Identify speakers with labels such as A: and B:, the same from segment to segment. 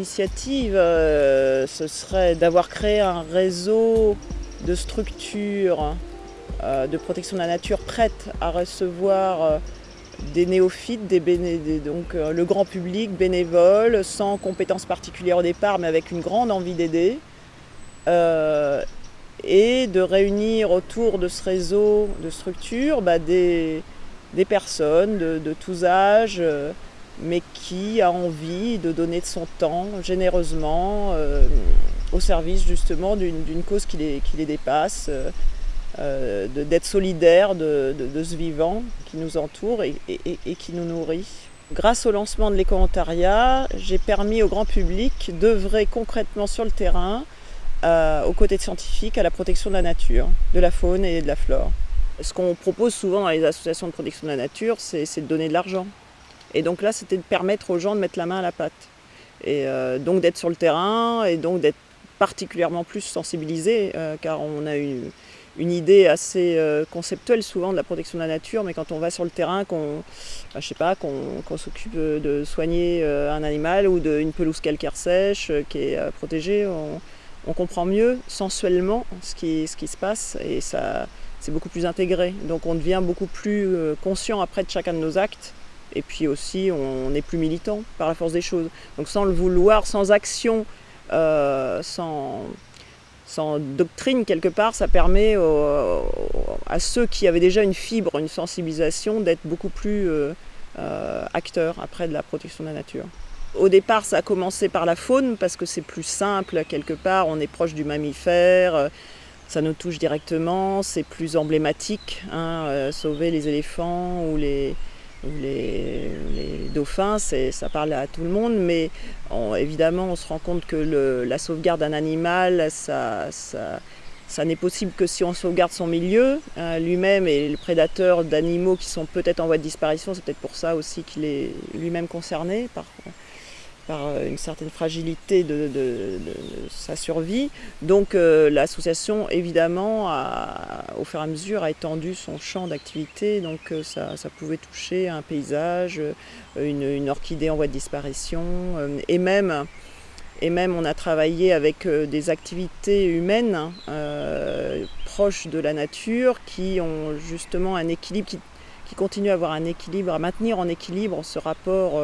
A: initiative, euh, ce serait d'avoir créé un réseau de structures euh, de protection de la nature prêtes à recevoir euh, des néophytes, des donc le grand public bénévole, sans compétences particulières au départ, mais avec une grande envie d'aider, et de réunir autour de ce réseau de structures bah, des, personnes de tous âges, mais qui a envie de donner de son temps généreusement euh, au service justement d'une cause qui les, dépasse, euh, euh, d'être solidaire de, ce vivant qui nous entoure et, qui nous nourrit. Grâce au lancement de l'éco-ontariat, j'ai permis au grand public d'œuvrer concrètement sur le terrain aux côtés de scientifiques à la protection de la nature, de la faune et de la flore. Ce qu'on propose souvent dans les associations de protection de la nature, c'est de donner de l'argent. Et donc là, c'était de permettre aux gens de mettre la main à la pâte. Et euh, donc d'être sur le terrain et donc d'être particulièrement plus sensibilisé, euh, car on a une idée assez euh, conceptuelle souvent de la protection de la nature, mais quand on va sur le terrain, qu'on bah, sais pas, s'occupe de soigner un animal ou d'une pelouse calcaire sèche qui est protégée, on, comprend mieux sensuellement ce qui, ce qui se passe et c'est beaucoup plus intégré. Donc on devient beaucoup plus conscient après de chacun de nos actes et puis aussi, on est plus militant par la force des choses. Donc sans le vouloir, sans action, euh, sans, doctrine quelque part, ça permet à ceux qui avaient déjà une fibre, une sensibilisation, d'être beaucoup plus euh, euh, acteurs après de la protection de la nature. Au départ, ça a commencé par la faune, parce que c'est plus simple, quelque part, on est proche du mammifère, ça nous touche directement, c'est plus emblématique, hein, sauver les éléphants ou les, les, dauphins, ça parle à tout le monde, mais évidemment on se rend compte que la sauvegarde d'un animal, ça, n'est possible que si on sauvegarde son milieu hein, lui-même et le prédateur d'animaux qui sont peut-être en voie de disparition, c'est peut-être pour ça aussi qu'il est lui-même concerné par, par euh, une certaine fragilité de, sa survie. Donc euh, l'association, évidemment, au fur et à mesure, a étendu son champ d'activité. Donc euh, ça, pouvait toucher un paysage, une, orchidée en voie de disparition, et même et même on a travaillé avec des activités humaines proches de la nature qui ont justement un équilibre, qui, qui continuent à avoir un équilibre, à maintenir en équilibre ce rapport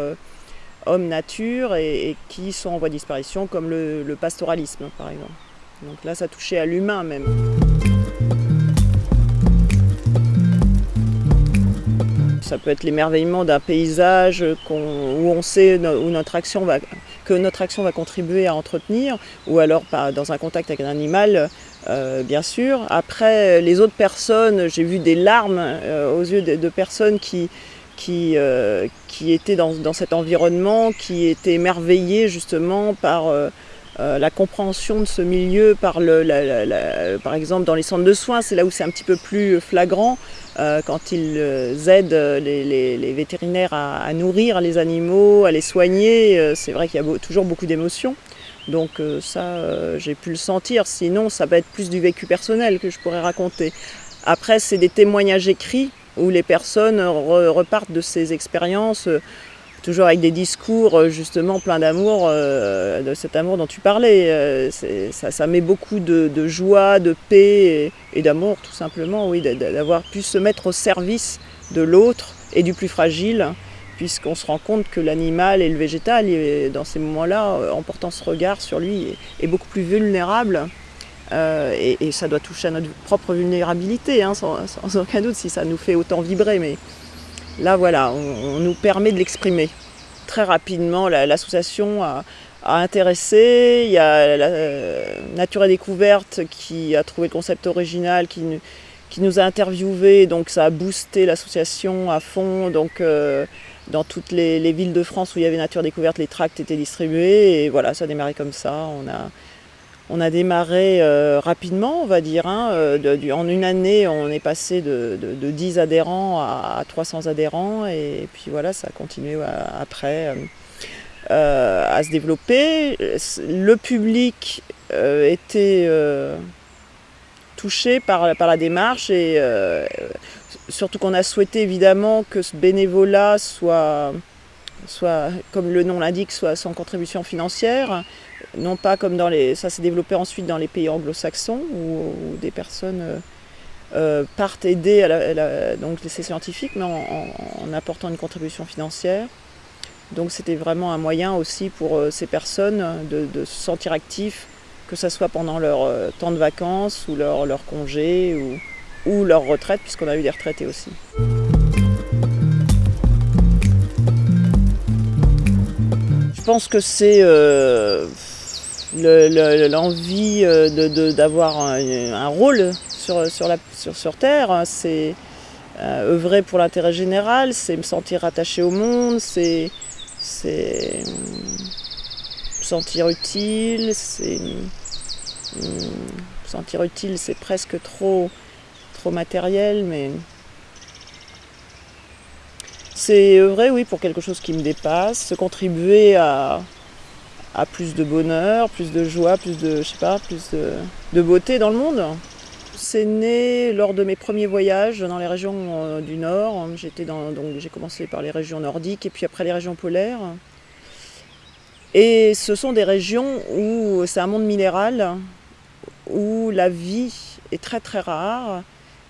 A: homme-nature et, qui sont en voie de disparition, comme le, pastoralisme par exemple. Donc là, ça touchait à l'humain même. Ça peut être l'émerveillement d'un paysage où on sait où notre action va, que notre action va contribuer à entretenir, ou alors dans un contact avec un animal, euh, bien sûr. Après, les autres personnes, j'ai vu des larmes euh, aux yeux de personnes qui, qui, euh, qui étaient dans, cet environnement, qui étaient émerveillés justement par euh, euh, la compréhension de ce milieu, par, le, par exemple dans les centres de soins, c'est là où c'est un petit peu plus flagrant, quand ils aident les, vétérinaires à, nourrir les animaux, à les soigner, c'est vrai qu'il y a toujours beaucoup d'émotions. Donc ça, j'ai pu le sentir, sinon ça va être plus du vécu personnel que je pourrais raconter. Après, c'est des témoignages écrits où les personnes repartent de ces expériences euh, toujours avec des discours euh, justement pleins d'amour, euh, de cet amour dont tu parlais. ça, met beaucoup de, joie, de paix et, d'amour tout simplement, oui, d'avoir pu se mettre au service de l'autre et du plus fragile, puisqu'on se rend compte que l'animal et le végétal, dans ces moments-là, en portant ce regard sur lui, est beaucoup plus vulnérable euh, et, ça doit toucher à notre propre vulnérabilité, hein, sans, aucun doute, si ça nous fait autant vibrer. Mais là, voilà, on, nous permet de l'exprimer. Très rapidement, l'association a, intéressé. Il y a la, euh, Nature et Découverte qui a trouvé le concept original, qui, nous a interviewés. Donc ça a boosté l'association à fond. Donc euh, dans toutes les, les, villes de France où il y avait Nature Découverte, les tracts étaient distribués. Et voilà, ça a démarré comme ça. On a, on a démarré euh, rapidement, on va dire. Hein, euh, en une année, on est passé de, 10 adhérents à, 300 adhérents. Et, puis voilà, ça a continué euh, après à se développer. Le public était touché par, la démarche et surtout qu'on a souhaité évidemment que ce bénévolat soit soit, comme le nom l'indique, soit sans contribution financière, non pas comme dans les... Ça s'est développé ensuite dans les pays anglo-saxons, où, des personnes partent aider à donc l'essai scientifique, mais en, apportant une contribution financière. Donc c'était vraiment un moyen aussi pour ces personnes de, se sentir actifs, que ce soit pendant leur temps de vacances ou leur, leur congé ou, ou leur retraite, puisqu'on a eu des retraités aussi. Je pense que c'est l'envie euh, d'avoir un, rôle sur, sur, Terre, c'est euh, œuvrer pour l'intérêt général, c'est me sentir attaché au monde, c'est me sentir utile, c'est me sentir utile, c'est presque trop, trop matériel, mais c'est vrai, oui, pour quelque chose qui me dépasse, contribuer à, plus de bonheur, plus de joie, plus de, je sais pas, plus de, beauté dans le monde. C'est né lors de mes premiers voyages dans les régions euh, du Nord. j'ai commencé par les régions nordiques et puis après les régions polaires. Et ce sont des régions où c'est un monde minéral, où la vie est très très rare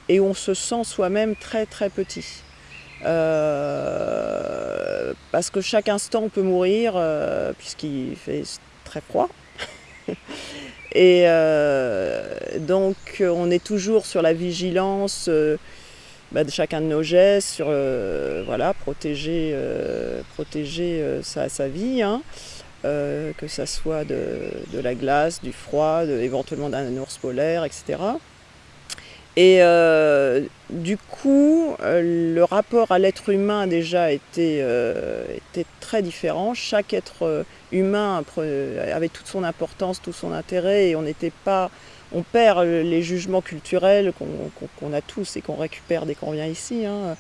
A: et où on se sent soi-même très très petit. Euh, parce que chaque instant on peut mourir euh, puisqu'il fait très froid. Et euh, donc on est toujours sur la vigilance bah, de chacun de nos gestes, sur voilà, protéger, protéger sa, vie, hein. que ce soit de, la glace, du froid, éventuellement d'un ours polaire, etc. Et euh, du coup, euh, le rapport à l'être humain déjà était, euh, très différent. Chaque être humain avait toute son importance, tout son intérêt, et on n'était pas, on perd les jugements culturels qu'on a tous et qu'on récupère dès qu'on vient ici. Hein.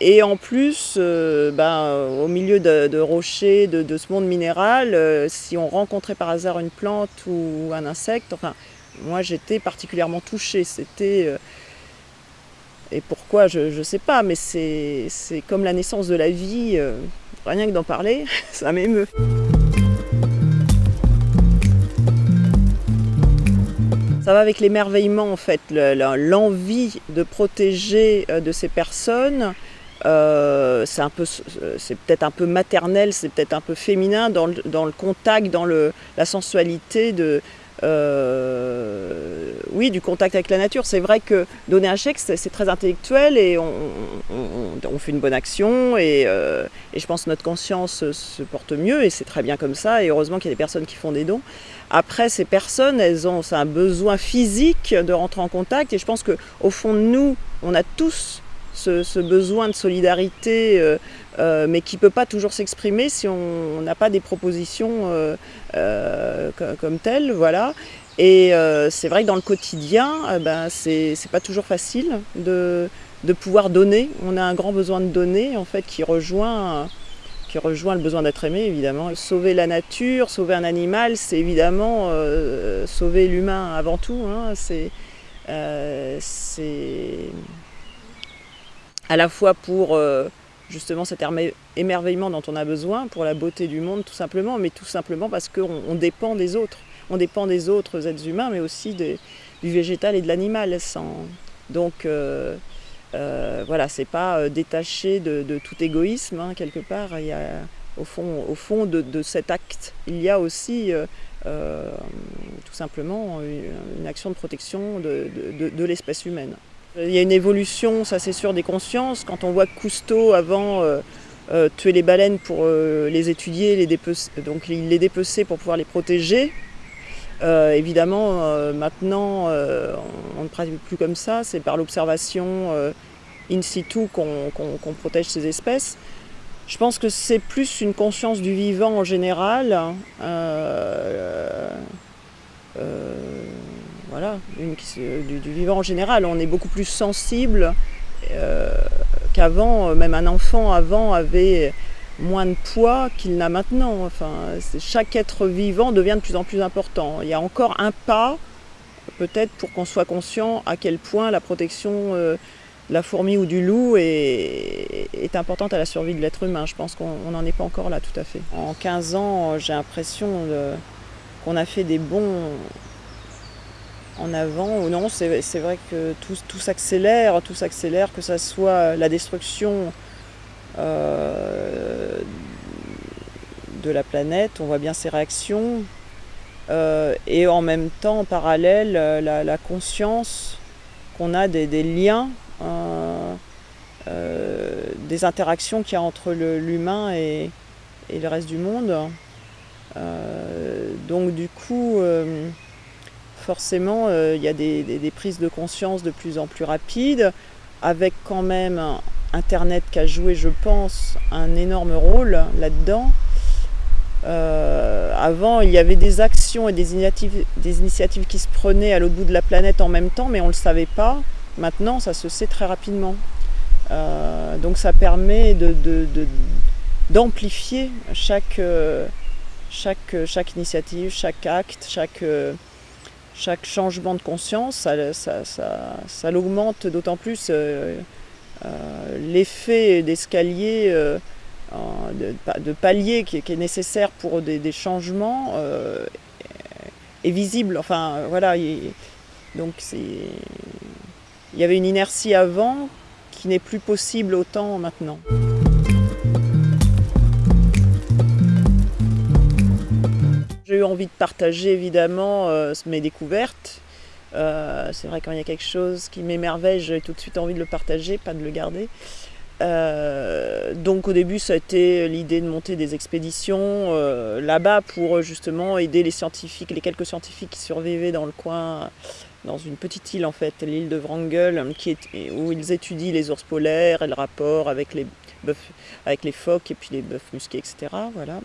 A: et en plus, ben, au milieu de, rochers, de, ce monde minéral, si on rencontrait par hasard une plante ou un insecte, enfin, moi j'étais particulièrement touchée. C'était. Euh, et pourquoi, je ne sais pas, mais c'est comme la naissance de la vie. Euh, rien que d'en parler, ça m'émeut. Ça va avec l'émerveillement en fait, l'envie de protéger euh, de ces personnes. c'est peut-être un peu maternel, c'est peut-être un peu féminin dans le, dans le contact, dans le, la sensualité de, euh, oui, du contact avec la nature. C'est vrai que donner un chèque, c'est très intellectuel et on, fait une bonne action euh, et, je pense que notre conscience se porte mieux et c'est très bien comme ça et heureusement qu'il y a des personnes qui font des dons. Après, ces personnes, elles ont un besoin physique de rentrer en contact et je pense qu'au fond de nous, on a tous ce, besoin de solidarité, euh, euh, mais qui ne peut pas toujours s'exprimer si on n'a pas des propositions euh, comme telles. Voilà. Et c'est vrai que dans le quotidien, ben, c'est pas toujours facile de, de, pouvoir donner. On a un grand besoin de donner, en fait, qui rejoint, qui rejoint le besoin d'être aimé, évidemment. Sauver la nature, sauver un animal, c'est évidemment sauver l'humain avant tout. Hein. C'est à la fois pour euh, justement cet émerveillement dont on a besoin, pour la beauté du monde tout simplement, mais tout simplement parce qu'on dépend des autres. On dépend des autres êtres humains, mais aussi du végétal et de l'animal. Donc euh, euh, voilà, c'est pas détaché de, tout égoïsme, hein, quelque part. Au fond de, cet acte, il y a aussi tout simplement une, action de protection de l'espèce humaine. Il y a une évolution, ça c'est sûr, des consciences. Quand on voit Cousteau avant euh, euh, tuer les baleines pour euh, les étudier, les donc il les dépeçait pour pouvoir les protéger. évidemment, maintenant, on, ne pratique plus comme ça. C'est par l'observation in situ qu'on protège ces espèces. Je pense que c'est plus une conscience du vivant en général. Hein voilà, du, vivant en général. On est beaucoup plus sensible euh, qu'avant. Même un enfant avant avait moins de poids qu'il n'a maintenant. Enfin, chaque être vivant devient de plus en plus important. Il y a encore un pas, peut-être, pour qu'on soit conscient à quel point la protection euh, la fourmi ou du loup est, est importante à la survie de l'être humain. Je pense qu'on n'en est pas encore là tout à fait. En 15 ans, j'ai l'impression qu'on a fait des bons en avant ou non. C'est vrai que tout, tout s'accélère, tout s'accélère, que ce soit la destruction euh, de la planète, on voit bien ces réactions, euh, et en même temps, en parallèle, la, conscience qu'on a des, liens, euh, des interactions qu'il y a entre l'humain et, et, le reste du monde. donc du coup, forcément, il y a des, prises de conscience de plus en plus rapides, avec quand même Internet qui a joué, je pense, un énorme rôle là-dedans. Euh, avant, il y avait des actions et des initiatives, qui se prenaient à l'autre bout de la planète en même temps, mais on ne le savait pas. Maintenant, ça se sait très rapidement. Euh, donc ça permet d'amplifier chaque initiative, chaque acte, chaque, chaque changement de conscience. Ça, ça, ça, l'augmente d'autant plus. Euh, euh, l'effet d'escalier, euh, de, palier qui, est nécessaire pour des, changements est visible. Enfin, voilà. donc, il y avait une inertie avant qui n'est plus possible autant maintenant. Eu envie de partager évidemment mes découvertes euh, c'est vrai quand il y a quelque chose qui m'émerveille, j'ai tout de suite envie de le partager, pas de le garder. Euh, donc au début ça a été l'idée de monter des expéditions euh, là-bas pour justement aider les scientifiques, les quelques scientifiques qui survivaient dans le coin, dans une petite île en fait, l'île de Wrangel, où ils étudient les ours polaires et le rapport avec les, avec les phoques et puis les bœufs musqués, etc. Voilà.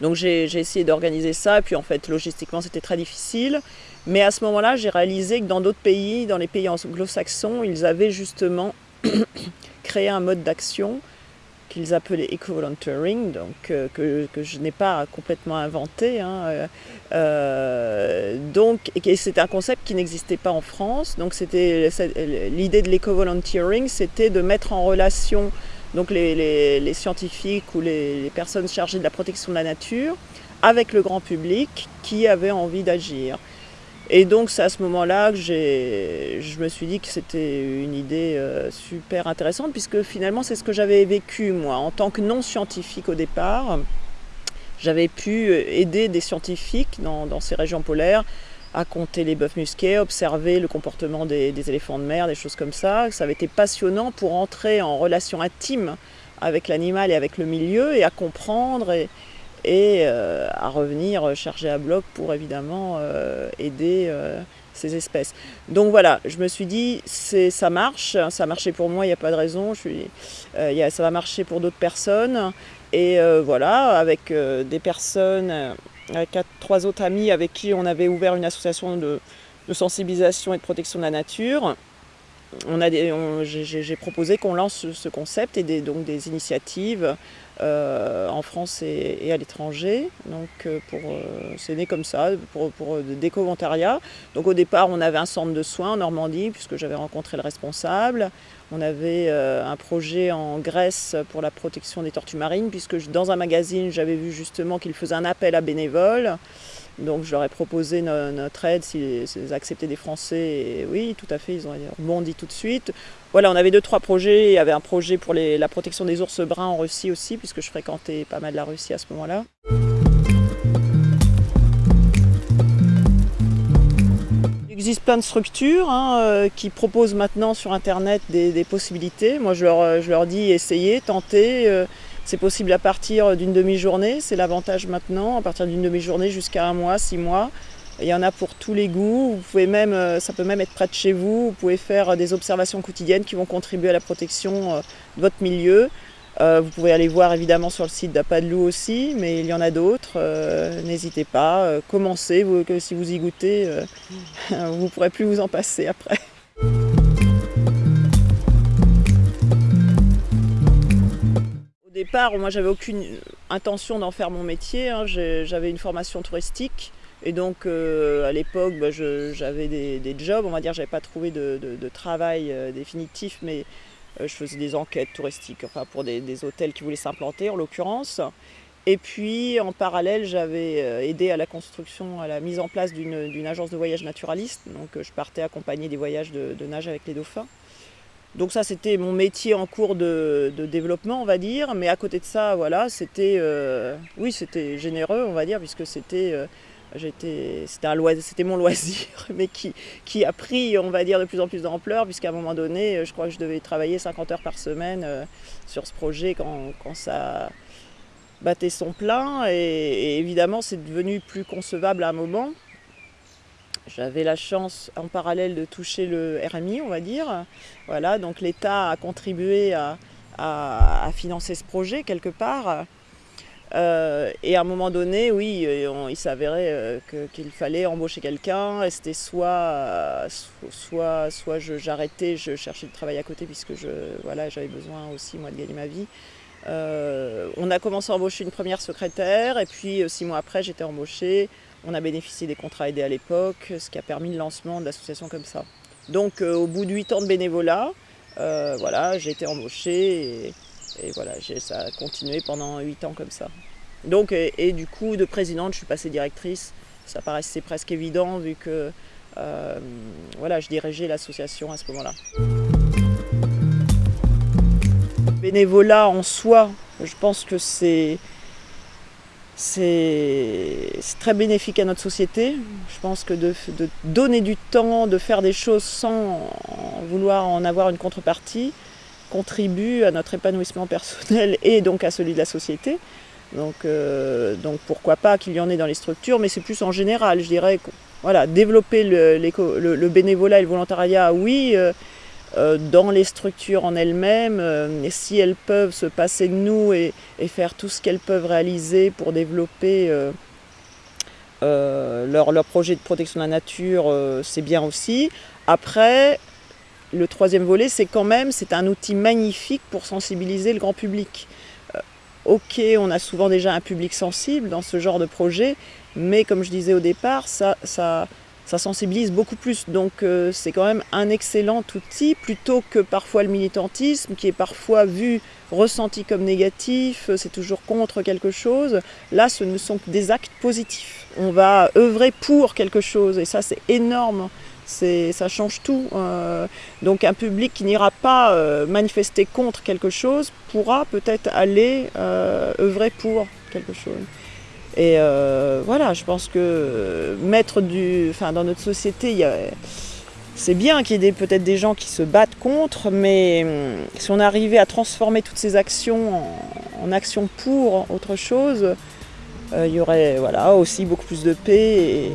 A: Donc j'ai essayé d'organiser ça, et puis en fait logistiquement c'était très difficile. Mais à ce moment-là, j'ai réalisé que dans d'autres pays, dans les pays anglo-saxons, ils avaient justement créé un mode d'action qu'ils appelaient eco-volunteering, euh, que, je n'ai pas complètement inventé. Hein, euh, euh, donc, c'est un concept qui n'existait pas en France. Donc, c'était l'idée de l'éco-volunteering, c'était de mettre en relation donc les, scientifiques ou les, personnes chargées de la protection de la nature avec le grand public qui avait envie d'agir. Et donc c'est à ce moment-là que je me suis dit que c'était une idée euh, super intéressante puisque finalement c'est ce que j'avais vécu moi en tant que non scientifique au départ. J'avais pu aider des scientifiques dans, ces régions polaires à compter les bœufs musqués, observer le comportement des, éléphants de mer, des choses comme ça. Ça avait été passionnant pour entrer en relation intime avec l'animal et avec le milieu et à comprendre et, euh, à revenir chargé à bloc pour évidemment euh, aider euh, ces espèces. Donc voilà, je me suis dit, ça marche, ça a marché pour moi, il n'y a pas de raison, ça va marcher pour d'autres personnes. Et voilà, avec des personnes, avec quatre, trois autres amis avec qui on avait ouvert une association de, sensibilisation et de protection de la nature, j'ai proposé qu'on lance ce, concept et des, donc des initiatives euh, en France et, à l'étranger. Donc euh, euh, c'est né comme ça, pour, pour d'éco-volontariat. Donc au départ, on avait un centre de soins en Normandie, puisque j'avais rencontré le responsable. On avait un projet en Grèce pour la protection des tortues marines, puisque dans un magazine, j'avais vu justement qu'il faisait un appel à bénévoles. Donc je leur ai proposé notre aide s'ils acceptaient des Français. Oui, tout à fait, ils ont rebondi tout de suite. Voilà, on avait deux, trois projets. Il y avait un projet pour la protection des ours bruns en Russie aussi, puisque je fréquentais pas mal la Russie à ce moment-là. Il existe plein de structures hein, euh, qui proposent maintenant sur Internet des, possibilités. Moi, je leur, je leur, dis essayez, tentez. Euh, c'est possible à partir d'une demi-journée, c'est l'avantage maintenant, à partir d'une demi-journée jusqu'à un mois, six mois. Il y en a pour tous les goûts, vous pouvez même, euh, ça peut même être près de chez vous, vous pouvez faire des observations quotidiennes qui vont contribuer à la protection euh, de votre milieu. Euh, vous pouvez aller voir évidemment sur le site d'Apadlou aussi, mais il y en a d'autres, n'hésitez pas, commencez, si vous y goûtez, vous ne pourrez plus vous en passer après. Départ, moi j'avais aucune intention d'en faire mon métier. Hein. J'avais une formation touristique Et donc à l'époque, bah, j'avais des, jobs, on va dire, j'avais pas trouvé de, travail définitif, mais je faisais des enquêtes touristiques, enfin pour des hôtels qui voulaient s'implanter en l'occurrence. Et puis en parallèle, j'avais euh, aidé à la construction, à la mise en place d'une agence de voyage naturaliste. Donc euh, je partais accompagner des voyages de, nage avec les dauphins. Donc ça, c'était mon métier en cours de, développement, on va dire. Mais à côté de ça, voilà, c'était, euh, oui, c'était généreux, on va dire, puisque c'était, c'était mon loisir, mais qui, a pris, on va dire, de plus en plus d'ampleur, puisqu'à un moment donné, je crois que je devais travailler 50 heures par semaine sur ce projet quand ça battait son plein et, évidemment c'est devenu plus concevable à un moment. J'avais la chance en parallèle de toucher le RMI, on va dire. Voilà, donc l'État a contribué à, financer ce projet quelque part. Euh, et à un moment donné, oui, il s'avérait euh, qu'il fallait embaucher quelqu'un. C'était soit, soit, soit j'arrêtais, je, cherchais du travail à côté puisque je, voilà, j'avais besoin aussi moi de gagner ma vie. Euh, on a commencé à embaucher une première secrétaire et puis euh, six mois après j'étais embauchée. On a bénéficié des contrats aidés à l'époque, ce qui a permis le lancement de l'association comme ça. Donc euh, au bout de huit ans de bénévolat, voilà, j'ai été embauchée et, voilà, ça a continué pendant huit ans comme ça. Donc, et, du coup, de présidente, je suis passée directrice. Ça paraissait presque évident vu que voilà, je dirigeais l'association à ce moment-là bénévolat en soi, je pense que c'est très bénéfique à notre société. Je pense que de, donner du temps, de faire des choses sans vouloir en avoir une contrepartie, contribue à notre épanouissement personnel et donc à celui de la société. Donc, euh, donc pourquoi pas qu'il y en ait dans les structures, mais c'est plus en général, je dirais. Voilà, développer le, bénévolat et le volontariat, oui, euh, dans les structures en elles-mêmes, euh, si elles peuvent se passer de nous et, faire tout ce qu'elles peuvent réaliser pour développer euh, leur, leur, projet de protection de la nature, c'est bien aussi. Après, le troisième volet, c'est quand même, c'est un outil magnifique pour sensibiliser le grand public. ok, on a souvent déjà un public sensible dans ce genre de projet, mais comme je disais au départ, ça, ça ça sensibilise beaucoup plus. Donc euh, c'est quand même un excellent outil plutôt que parfois le militantisme qui est parfois vu, ressenti comme négatif, euh, c'est toujours contre quelque chose. Là, ce ne sont que des actes positifs. On va œuvrer pour quelque chose et ça c'est énorme. Ça change tout. Euh. donc un public qui n'ira pas manifester contre quelque chose pourra peut-être aller œuvrer pour quelque chose. Et euh, voilà, je pense que mettre du. Enfin, dans notre société, c'est bien qu'il y ait peut-être des gens qui se battent contre, mais hum, si on arrivait à transformer toutes ces actions en, actions pour autre chose, euh, il y aurait voilà, aussi beaucoup plus de paix.